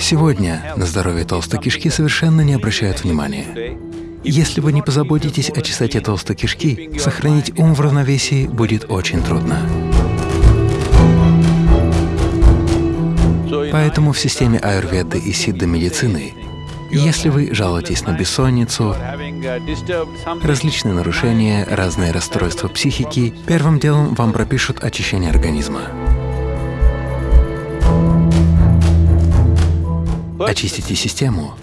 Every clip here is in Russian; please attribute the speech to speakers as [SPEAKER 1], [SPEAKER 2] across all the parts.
[SPEAKER 1] Сегодня на здоровье толстой кишки совершенно не обращают внимания. Если вы не позаботитесь о чистоте толстой кишки, сохранить ум в равновесии будет очень трудно. Поэтому в системе аюрведы и сидда медицины, если вы жалуетесь на бессонницу, различные нарушения, разные расстройства психики, первым делом вам пропишут очищение организма. Очистите систему,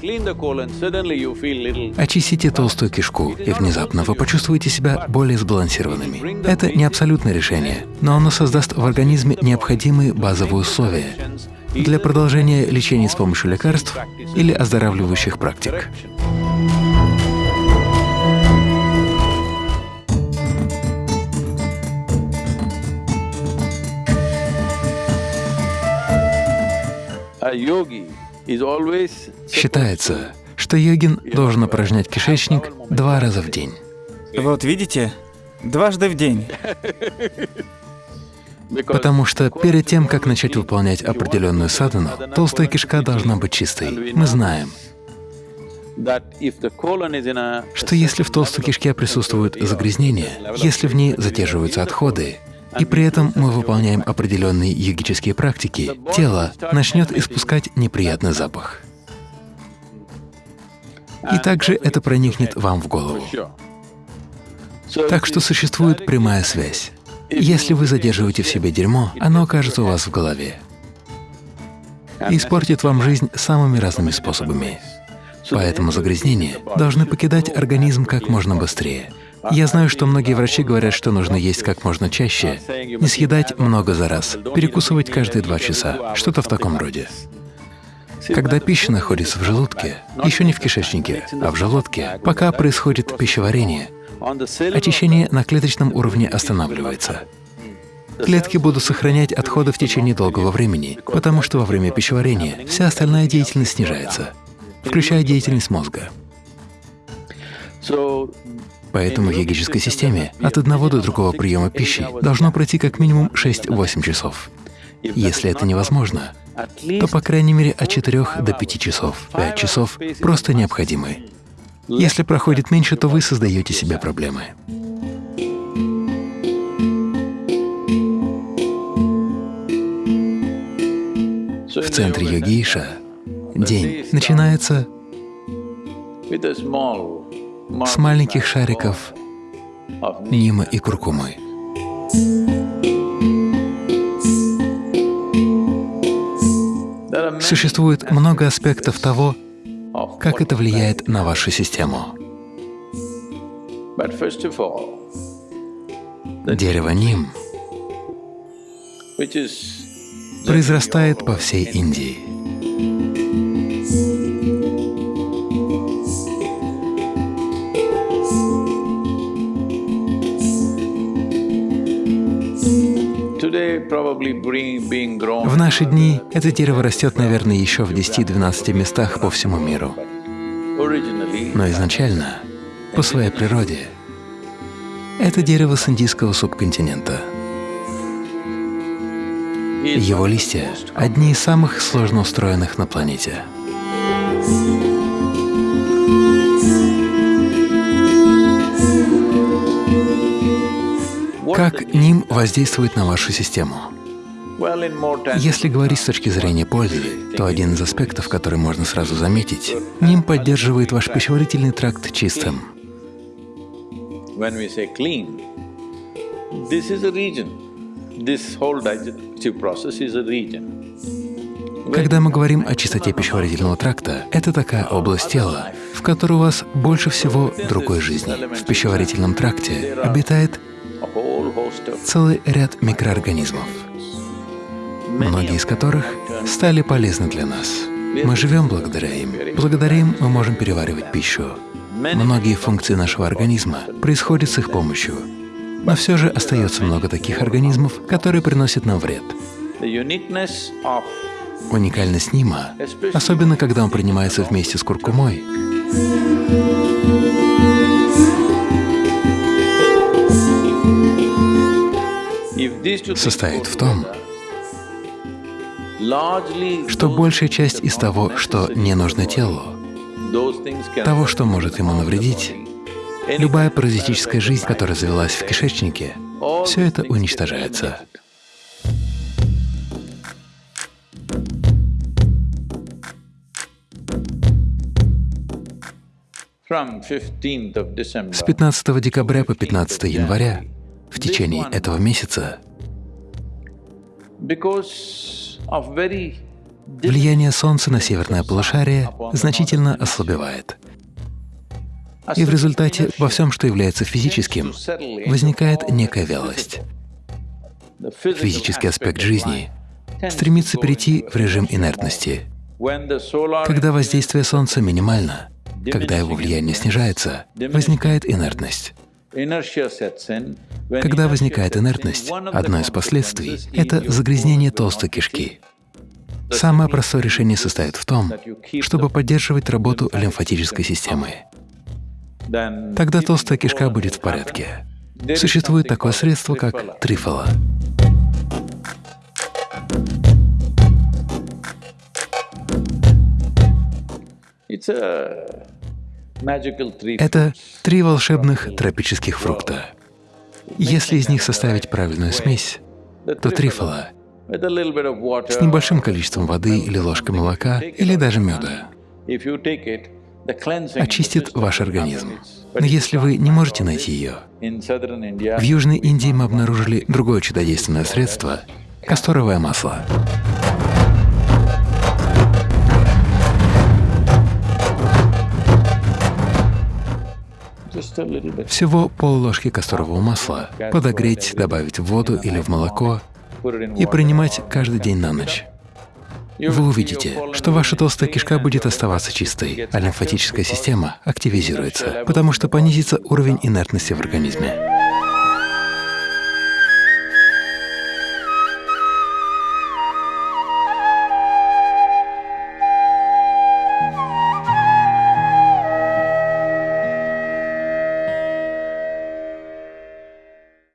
[SPEAKER 1] очистите толстую кишку, и внезапно вы почувствуете себя более сбалансированными. Это не абсолютное решение, но оно создаст в организме необходимые базовые условия для продолжения лечения с помощью лекарств или оздоравливающих практик. Считается, что йогин должен упражнять кишечник два раза в день.
[SPEAKER 2] Вот видите? Дважды в день.
[SPEAKER 1] Потому что перед тем, как начать выполнять определенную садхану, толстая кишка должна быть чистой. Мы знаем, что если в толстой кишке присутствуют загрязнения, если в ней задерживаются отходы, и при этом мы выполняем определенные йогические практики, тело начнет испускать неприятный запах. И также это проникнет вам в голову. Так что существует прямая связь. Если вы задерживаете в себе дерьмо, оно окажется у вас в голове и испортит вам жизнь самыми разными способами. Поэтому загрязнения должны покидать организм как можно быстрее. Я знаю, что многие врачи говорят, что нужно есть как можно чаще, не съедать много за раз, перекусывать каждые два часа, что-то в таком роде. Когда пища находится в желудке, еще не в кишечнике, а в желудке, пока происходит пищеварение, очищение на клеточном уровне останавливается. Клетки будут сохранять отходы в течение долгого времени, потому что во время пищеварения вся остальная деятельность снижается, включая деятельность мозга. Поэтому в йогической системе от одного до другого приема пищи должно пройти как минимум 6-8 часов. Если это невозможно, то по крайней мере от 4 до 5 часов. 5 часов просто необходимы. Если проходит меньше, то вы создаете себе проблемы. В центре йогиша день начинается с маленьких шариков нима и куркумы. Существует много аспектов того, как это влияет на вашу систему. Дерево ним произрастает по всей Индии. В наши дни это дерево растет, наверное, еще в 10-12 местах по всему миру. Но изначально, по своей природе, это дерево с индийского субконтинента. Его листья — одни из самых сложно устроенных на планете. Как ним воздействует на вашу систему? Если говорить с точки зрения пользы, то один из аспектов, который можно сразу заметить, ним поддерживает ваш пищеварительный тракт чистым. Когда мы говорим о чистоте пищеварительного тракта, это такая область тела, в которой у вас больше всего другой жизни. В пищеварительном тракте обитает целый ряд микроорганизмов, многие из которых стали полезны для нас. Мы живем благодаря им. Благодаря им мы можем переваривать пищу. Многие функции нашего организма происходят с их помощью. Но все же остается много таких организмов, которые приносят нам вред. Уникальность нима, особенно когда он принимается вместе с куркумой, состоит в том, что большая часть из того, что не нужно телу, того, что может ему навредить, любая паразитическая жизнь, которая завелась в кишечнике, все это уничтожается. С 15 декабря по 15 января, в течение этого месяца, влияние Солнца на северное полушарие значительно ослабевает. И в результате во всем, что является физическим, возникает некая вялость. Физический аспект жизни стремится перейти в режим инертности. Когда воздействие Солнца минимально, когда его влияние снижается, возникает инертность. Когда возникает инертность, одно из последствий — это загрязнение толстой кишки. Самое простое решение состоит в том, чтобы поддерживать работу лимфатической системы. Тогда толстая кишка будет в порядке. Существует такое средство, как трифола. Это три волшебных тропических фрукта. Если из них составить правильную смесь, то трифола с небольшим количеством воды или ложкой молока или даже меда очистит ваш организм. Но если вы не можете найти ее, в Южной Индии мы обнаружили другое чудодейственное средство — касторовое масло. Всего пол-ложки касторового масла подогреть, добавить в воду или в молоко и принимать каждый день на ночь. Вы увидите, что ваша толстая кишка будет оставаться чистой, а лимфатическая система активизируется, потому что понизится уровень инертности в организме.